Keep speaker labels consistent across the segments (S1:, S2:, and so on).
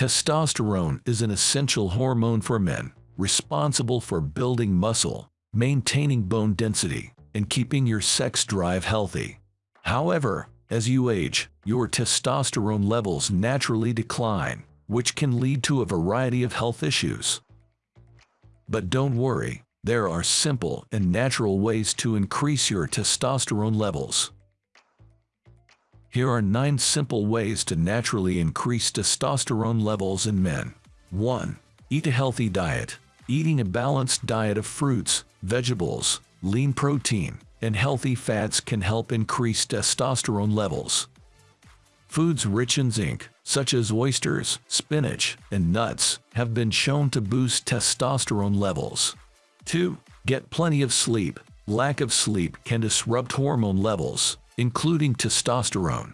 S1: Testosterone is an essential hormone for men, responsible for building muscle, maintaining bone density, and keeping your sex drive healthy. However, as you age, your testosterone levels naturally decline, which can lead to a variety of health issues. But don't worry, there are simple and natural ways to increase your testosterone levels. Here are 9 simple ways to naturally increase testosterone levels in men. 1. Eat a healthy diet. Eating a balanced diet of fruits, vegetables, lean protein, and healthy fats can help increase testosterone levels. Foods rich in zinc, such as oysters, spinach, and nuts, have been shown to boost testosterone levels. 2. Get plenty of sleep. Lack of sleep can disrupt hormone levels, including testosterone.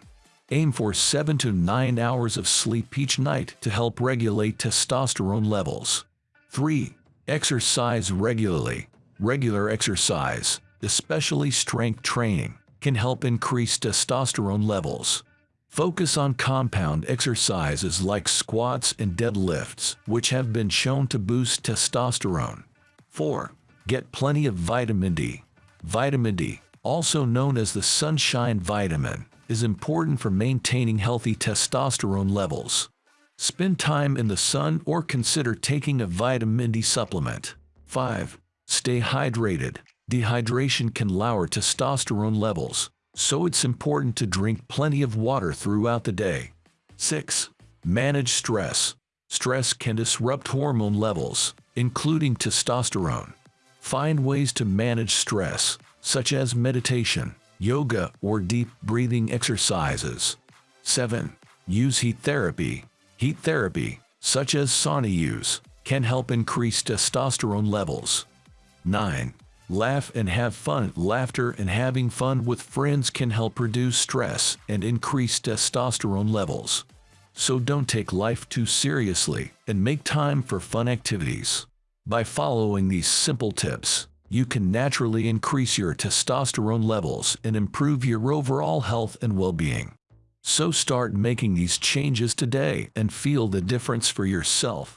S1: Aim for 7 to 9 hours of sleep each night to help regulate testosterone levels. 3. Exercise regularly. Regular exercise, especially strength training, can help increase testosterone levels. Focus on compound exercises like squats and deadlifts, which have been shown to boost testosterone. 4. Get plenty of vitamin D. Vitamin D, also known as the sunshine vitamin, is important for maintaining healthy testosterone levels. Spend time in the sun or consider taking a vitamin D supplement. 5. Stay hydrated. Dehydration can lower testosterone levels, so it's important to drink plenty of water throughout the day. 6. Manage stress. Stress can disrupt hormone levels, including testosterone. Find ways to manage stress, such as meditation, yoga, or deep breathing exercises. 7. Use heat therapy. Heat therapy, such as sauna use, can help increase testosterone levels. 9. Laugh and have fun. Laughter and having fun with friends can help reduce stress and increase testosterone levels. So don't take life too seriously and make time for fun activities. By following these simple tips, you can naturally increase your testosterone levels and improve your overall health and well-being. So start making these changes today and feel the difference for yourself.